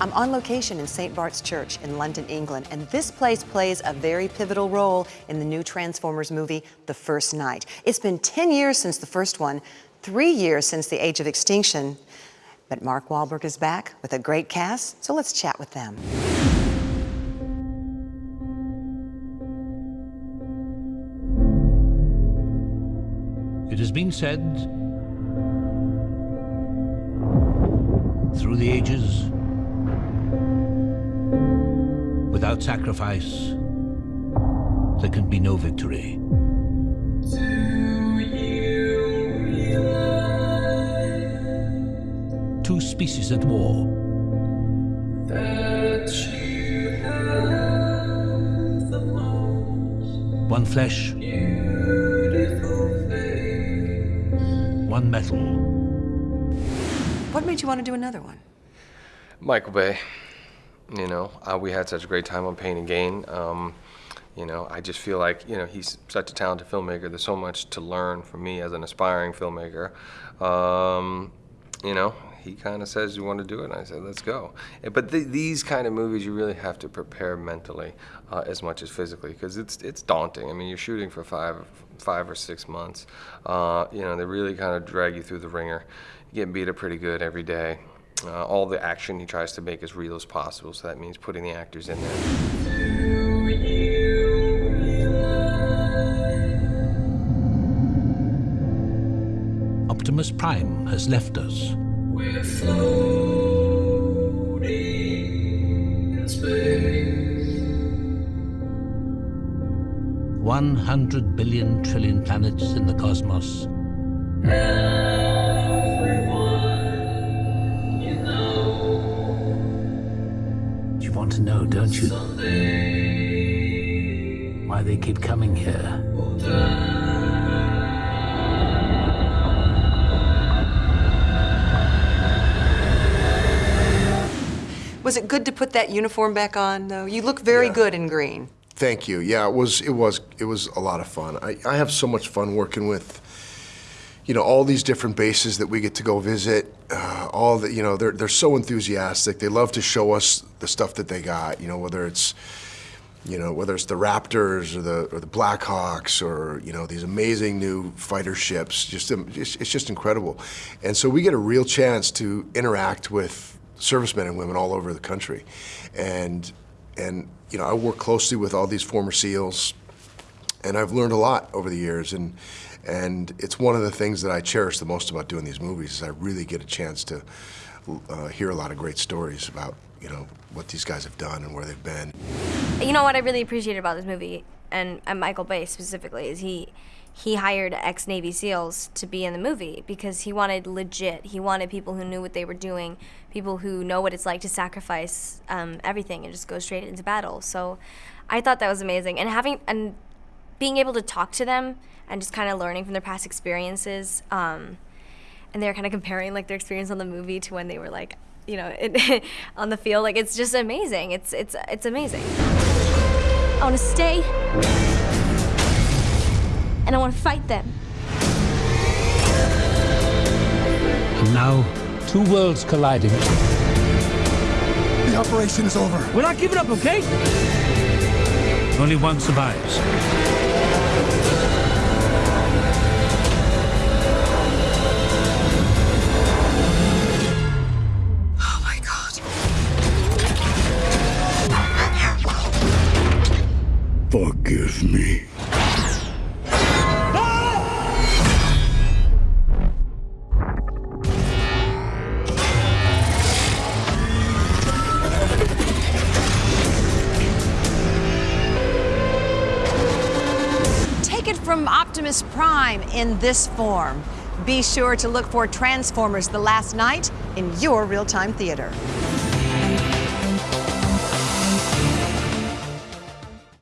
on location in St. Bart's Church in London, England, and this place plays a very pivotal role in the new Transformers movie, The First Night. It's been 10 years since the first one, three years since The Age of Extinction, but Mark Wahlberg is back with a great cast, so let's chat with them. It has been said through the ages, without sacrifice, there can be no victory. Two species at war. One flesh, one metal. What made you want to do another one? Michael Bay. You know, uh, we had such a great time on Pain and Gain. Um, you know, I just feel like, you know, he's such a talented filmmaker. There's so much to learn from me as an aspiring filmmaker. Um, you know, he kind of says, you want to do it? And I said, let's go. But th these kind of movies, you really have to prepare mentally uh, as much as physically because it's, it's daunting. I mean, you're shooting for five, five or six months. Uh, you know, they really kind of drag you through the ringer. You get beat up pretty good every day. Uh, all the action he tries to make as real as possible, so that means putting the actors in there. Optimus Prime has left us. We're floating in space. 100 billion trillion planets in the cosmos. Don't you? someday Why they keep coming here. Was it good to put that uniform back on, though? You look very Yeah. good in green. Thank you. Yeah, it was it was it was a lot of fun. I, I have so much fun working with you know all these different bases that we get to go visit. Uh, all the you know they're they're so enthusiastic. They love to show us the stuff that they got. You know whether it's you know whether it's the Raptors or the or the Blackhawks or you know these amazing new fighter ships. Just um, it's, it's just incredible. And so we get a real chance to interact with servicemen and women all over the country, and and you know I work closely with all these former SEALs, and I've learned a lot over the years, and and it's one of the things that I cherish the most about doing these movies is I really get a chance to uh, hear a lot of great stories about you know what these guys have done and where they've been. You know what I really appreciated about this movie, and, and Michael Bay specifically, is he he hired ex Navy SEALs to be in the movie because he wanted legit. He wanted people who knew what they were doing, people who know what it's like to sacrifice um, everything and just go straight into battle. So I thought that was amazing, and having and being able to talk to them and just kind of learning from their past experiences. Um, and they're kind of comparing like their experience on the movie to when they were like you know it, on the field like it's just amazing it's it's it's amazing i want to stay and i want to fight them And now, two worlds colliding. The operation is over. We're not giving up, okay? Only one survives. Forgive me. Take it from Optimus Prime in this form. Be sure to look for Transformers The Last Knight in your real time theater.